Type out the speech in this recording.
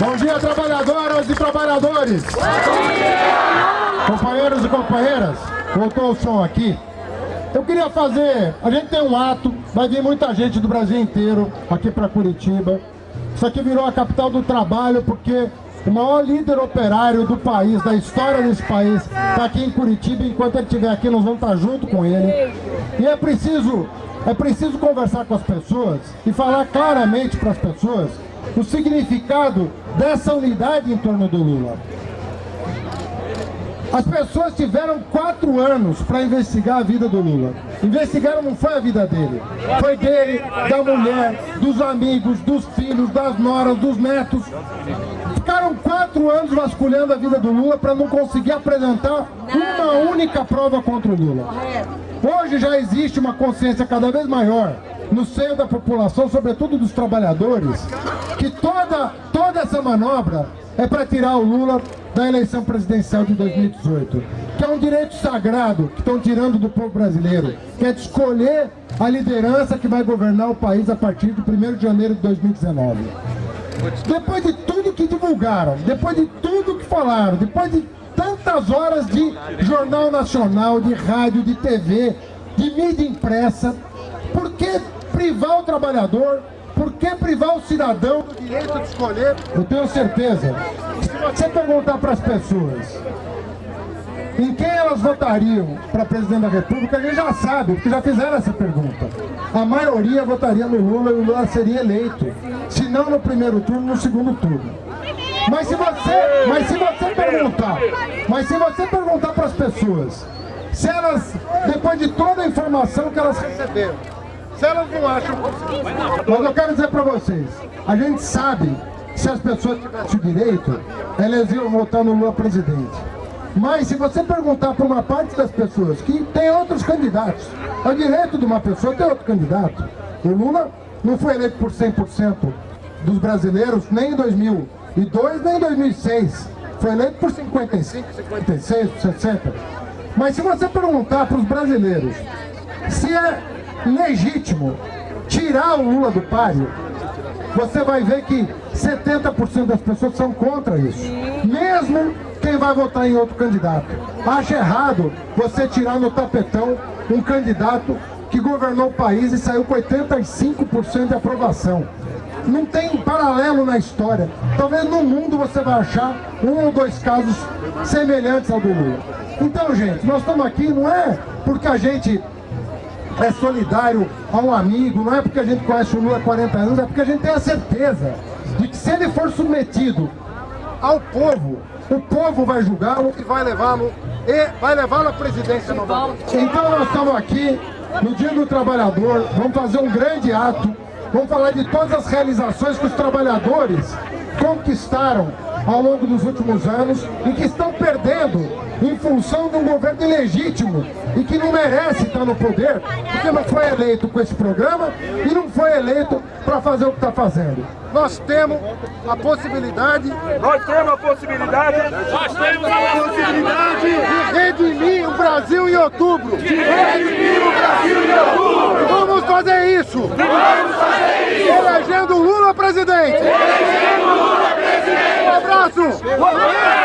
Bom dia, trabalhadoras e trabalhadores. Companheiros e companheiras, voltou o som aqui. Eu queria fazer, a gente tem um ato, vai vir muita gente do Brasil inteiro aqui para Curitiba. Isso aqui virou a capital do trabalho porque o maior líder operário do país, da história desse país, está aqui em Curitiba. Enquanto ele estiver aqui, nós vamos estar junto com ele. E é preciso, é preciso conversar com as pessoas e falar claramente para as pessoas o significado dessa unidade em torno do Lula. As pessoas tiveram quatro anos para investigar a vida do Lula. Investigaram não foi a vida dele, foi dele, da mulher, dos amigos, dos filhos, das noras, dos netos. Ficaram quatro anos vasculhando a vida do Lula para não conseguir apresentar uma única prova contra o Lula. Hoje já existe uma consciência cada vez maior no seio da população, sobretudo dos trabalhadores, que toda, toda essa manobra é para tirar o Lula da eleição presidencial de 2018, que é um direito sagrado que estão tirando do povo brasileiro, que é de escolher a liderança que vai governar o país a partir de 1 de janeiro de 2019. Depois de tudo que divulgaram, depois de tudo que falaram, depois de tantas horas de jornal nacional, de rádio, de TV, de mídia impressa, por que privar o trabalhador por que privar o cidadão do direito de escolher? Eu tenho certeza, se você perguntar para as pessoas em quem elas votariam para presidente da república, a gente já sabe, porque já fizeram essa pergunta. A maioria votaria no Lula e o Lula seria eleito, se não no primeiro turno, no segundo turno. Mas se você, mas se você perguntar, mas se você perguntar para as pessoas, se elas, depois de toda a informação que elas receberam, se elas não acham Mas eu quero dizer para vocês, a gente sabe, se as pessoas tivessem o direito, elas iam votar no Lula presidente. Mas se você perguntar para uma parte das pessoas que tem outros candidatos, é direito de uma pessoa ter outro candidato. O Lula não foi eleito por 100% dos brasileiros, nem em 2002, nem em 2006. Foi eleito por 55, 56, 60. Mas se você perguntar para os brasileiros se é legítimo tirar o Lula do páreo, você vai ver que 70% das pessoas são contra isso. Mesmo quem vai votar em outro candidato. Acha errado você tirar no tapetão um candidato que governou o país e saiu com 85% de aprovação. Não tem paralelo na história. Talvez no mundo você vai achar um ou dois casos semelhantes ao do Lula. Então, gente, nós estamos aqui não é porque a gente é solidário a um amigo, não é porque a gente conhece o Lula há 40 anos, é porque a gente tem a certeza de que se ele for submetido ao povo, o povo vai julgá-lo e vai levá-lo e vai levá-lo à presidência novamente. Então nós estamos aqui no Dia do Trabalhador, vamos fazer um grande ato, vamos falar de todas as realizações que os trabalhadores conquistaram ao longo dos últimos anos e que estão perdendo em função de um governo ilegítimo e que não merece estar no poder porque não foi eleito com esse programa e não foi eleito para fazer o que está fazendo. Nós temos a possibilidade... Nós temos a possibilidade... Nós temos a possibilidade de redimir o Brasil em outubro. De redimir o Brasil em outubro. Vamos fazer isso. Vamos fazer isso. Elegendo Lula presidente. Elegendo Lula